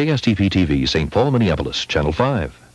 KSTP TV, St. Paul, Minneapolis, Channel 5.